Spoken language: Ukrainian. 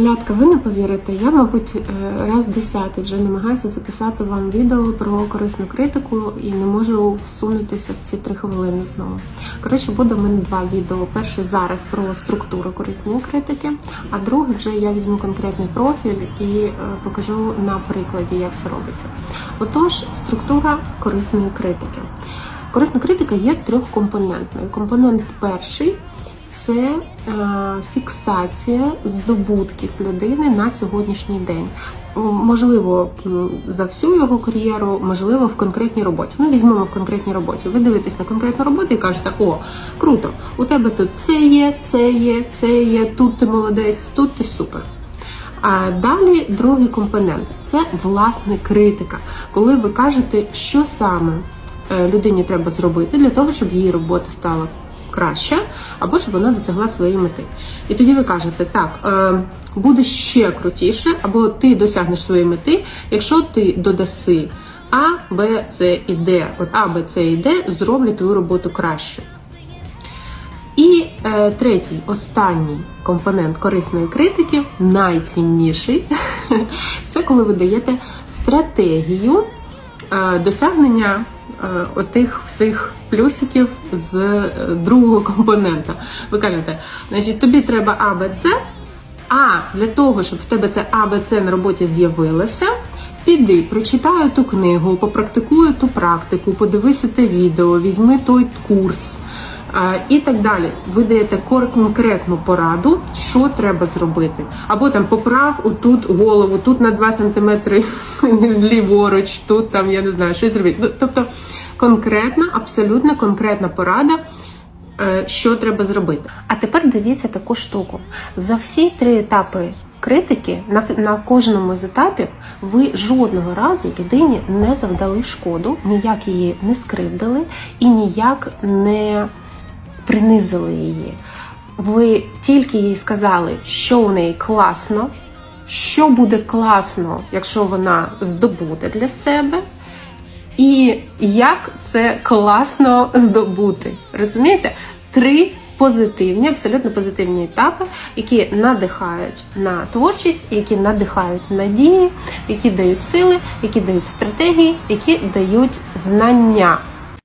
Малятка, ви не повірите, я, мабуть, е, раз десятий вже намагаюся записати вам відео про корисну критику і не можу всунутися в ці три хвилини знову. Коротше, буде в мене два відео. Перше зараз про структуру корисної критики, а друге вже я візьму конкретний профіль і е, покажу на прикладі, як це робиться. Отож, структура корисної критики. Корисна критика є трьохкомпонентною. Компонент перший це е, фіксація здобутків людини на сьогоднішній день. Можливо, за всю його кар'єру, можливо, в конкретній роботі. Ну, візьмемо в конкретній роботі. Ви дивитесь на конкретну роботу і кажете: о, круто, у тебе тут це є, це є, це є, тут ти молодець, тут ти супер. А далі другий компонент це власне критика, коли ви кажете, що саме е, людині треба зробити для того, щоб її робота стала краща, або щоб вона досягла своєї мети. І тоді ви кажете, так, е, буде ще крутіше, або ти досягнеш своєї мети, якщо ти додаси А, Б, С і Д. От А, Б, С і Д зроблять твою роботу краще. І е, третій, останній компонент корисної критики, найцінніший, це коли ви даєте стратегію е, досягнення отих всіх плюсиків з е, другого компонента. Ви кажете, значить, тобі треба А, а для того, щоб в тебе це А, на роботі з'явилося, піди, прочитай ту книгу, попрактикуй ту практику, подивися те відео, візьми той курс. І так далі. Ви даєте конкретну пораду, що треба зробити. Або там поправ отут голову, тут на 2 см ліворуч, тут там я не знаю, що зробити. Ну, Тобто конкретна, абсолютно конкретна порада, е, що треба зробити. А тепер дивіться таку штуку. За всі три етапи критики, на, на кожному з етапів, ви жодного разу людині не завдали шкоду, ніяк її не скривдили і ніяк не принизили її. Ви тільки їй сказали, що у неї класно, що буде класно, якщо вона здобуде для себе, і як це класно здобути. Розумієте? Три позитивні, абсолютно позитивні етапи, які надихають на творчість, які надихають надії, які дають сили, які дають стратегії, які дають знання.